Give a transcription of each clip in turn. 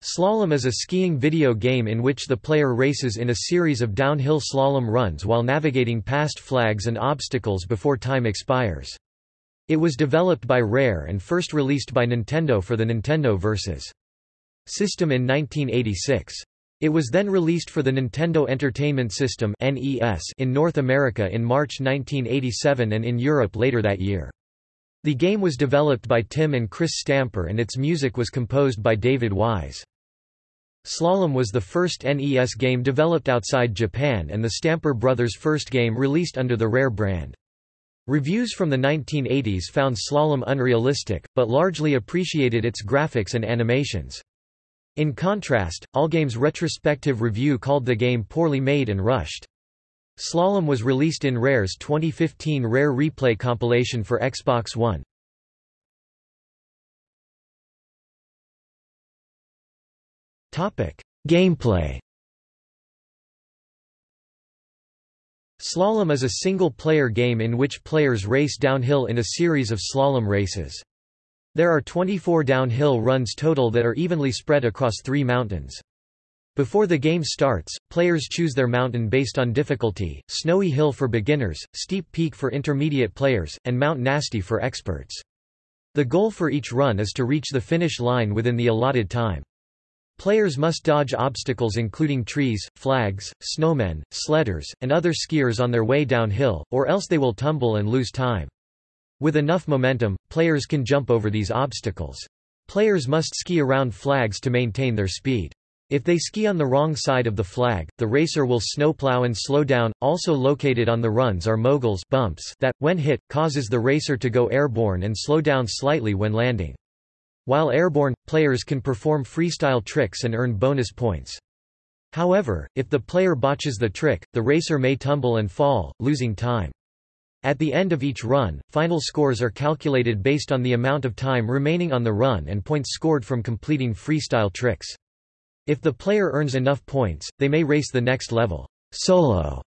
Slalom is a skiing video game in which the player races in a series of downhill slalom runs while navigating past flags and obstacles before time expires. It was developed by Rare and first released by Nintendo for the Nintendo Vs. system in 1986. It was then released for the Nintendo Entertainment System in North America in March 1987 and in Europe later that year. The game was developed by Tim and Chris Stamper and its music was composed by David Wise. Slalom was the first NES game developed outside Japan and the Stamper Brothers' first game released under the Rare brand. Reviews from the 1980s found Slalom unrealistic, but largely appreciated its graphics and animations. In contrast, Allgame's retrospective review called the game poorly made and rushed. Slalom was released in Rare's 2015 Rare Replay compilation for Xbox One. Gameplay Slalom is a single-player game in which players race downhill in a series of slalom races. There are 24 downhill runs total that are evenly spread across three mountains. Before the game starts, players choose their mountain based on difficulty, Snowy Hill for beginners, Steep Peak for intermediate players, and Mount Nasty for experts. The goal for each run is to reach the finish line within the allotted time. Players must dodge obstacles including trees, flags, snowmen, sledders, and other skiers on their way downhill, or else they will tumble and lose time. With enough momentum, players can jump over these obstacles. Players must ski around flags to maintain their speed. If they ski on the wrong side of the flag, the racer will snowplow and slow down. Also located on the runs are moguls bumps that, when hit, causes the racer to go airborne and slow down slightly when landing. While airborne, players can perform freestyle tricks and earn bonus points. However, if the player botches the trick, the racer may tumble and fall, losing time. At the end of each run, final scores are calculated based on the amount of time remaining on the run and points scored from completing freestyle tricks. If the player earns enough points, they may race the next level solo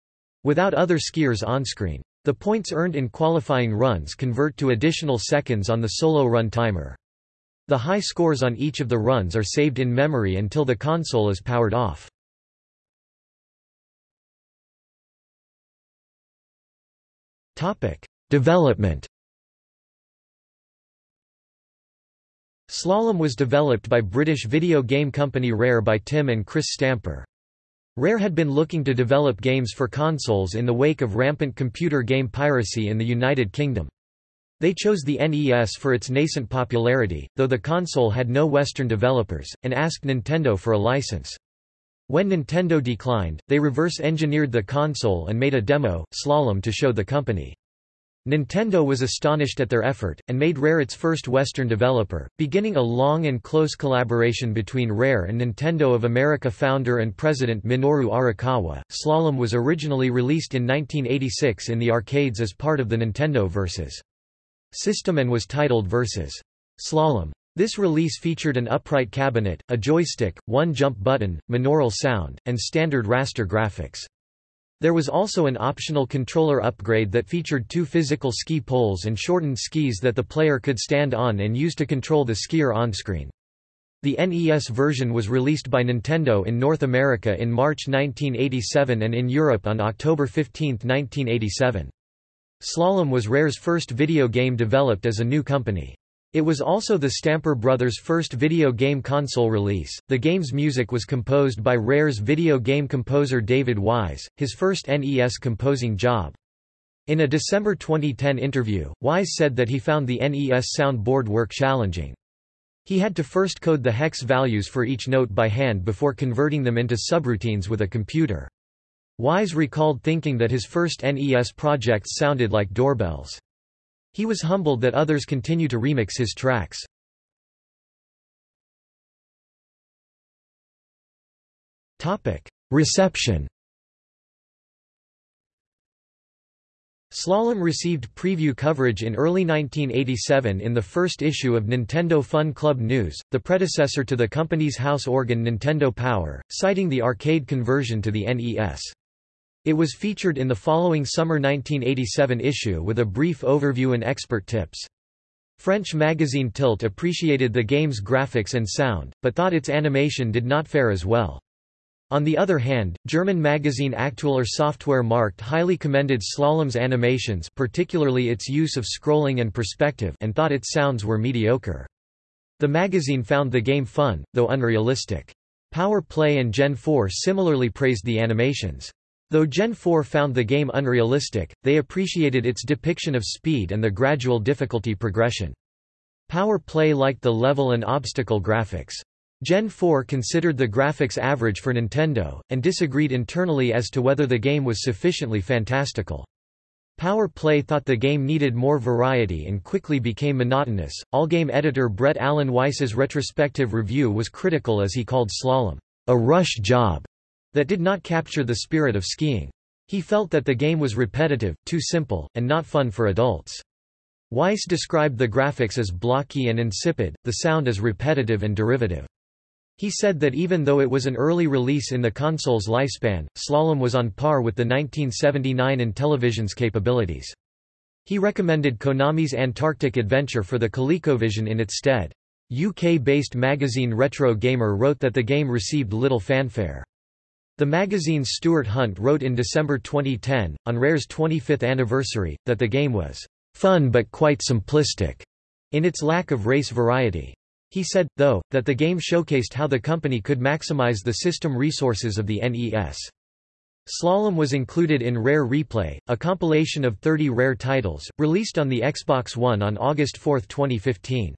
without other skiers on-screen. The points earned in qualifying runs convert to additional seconds on the solo run timer. The high scores on each of the runs are saved in memory until the console is powered off. Development Slalom was developed by British video game company Rare by Tim and Chris Stamper. Rare had been looking to develop games for consoles in the wake of rampant computer game piracy in the United Kingdom. They chose the NES for its nascent popularity, though the console had no Western developers, and asked Nintendo for a license. When Nintendo declined, they reverse-engineered the console and made a demo, Slalom to show the company. Nintendo was astonished at their effort, and made Rare its first Western developer, beginning a long and close collaboration between Rare and Nintendo of America founder and president Minoru Arakawa. Slalom was originally released in 1986 in the arcades as part of the Nintendo Vs. system and was titled Vs. Slalom. This release featured an upright cabinet, a joystick, one jump button, monaural sound, and standard raster graphics. There was also an optional controller upgrade that featured two physical ski poles and shortened skis that the player could stand on and use to control the skier on-screen. The NES version was released by Nintendo in North America in March 1987 and in Europe on October 15, 1987. Slalom was Rare's first video game developed as a new company. It was also the Stamper Brothers' first video game console release. The game's music was composed by Rare's video game composer David Wise, his first NES composing job. In a December 2010 interview, Wise said that he found the NES soundboard work challenging. He had to first code the hex values for each note by hand before converting them into subroutines with a computer. Wise recalled thinking that his first NES projects sounded like doorbells. He was humbled that others continue to remix his tracks. Reception Slalom received preview coverage in early 1987 in the first issue of Nintendo Fun Club News, the predecessor to the company's house organ Nintendo Power, citing the arcade conversion to the NES. It was featured in the following summer 1987 issue with a brief overview and expert tips. French magazine Tilt appreciated the game's graphics and sound, but thought its animation did not fare as well. On the other hand, German magazine Aktueller Software Markt highly commended Slalom's animations particularly its use of scrolling and perspective and thought its sounds were mediocre. The magazine found the game fun, though unrealistic. Power Play and Gen 4 similarly praised the animations. Though Gen 4 found the game unrealistic, they appreciated its depiction of speed and the gradual difficulty progression. Power Play liked the level and obstacle graphics. Gen 4 considered the graphics average for Nintendo, and disagreed internally as to whether the game was sufficiently fantastical. Power Play thought the game needed more variety and quickly became monotonous. Allgame editor Brett Allen Weiss's retrospective review was critical as he called Slalom a rush job that did not capture the spirit of skiing. He felt that the game was repetitive, too simple, and not fun for adults. Weiss described the graphics as blocky and insipid, the sound as repetitive and derivative. He said that even though it was an early release in the console's lifespan, Slalom was on par with the 1979 Intellivision's capabilities. He recommended Konami's Antarctic Adventure for the ColecoVision in its stead. UK-based magazine Retro Gamer wrote that the game received little fanfare. The magazine's Stuart Hunt wrote in December 2010, on Rare's 25th anniversary, that the game was fun but quite simplistic in its lack of race variety. He said, though, that the game showcased how the company could maximize the system resources of the NES. Slalom was included in Rare Replay, a compilation of 30 Rare titles, released on the Xbox One on August 4, 2015.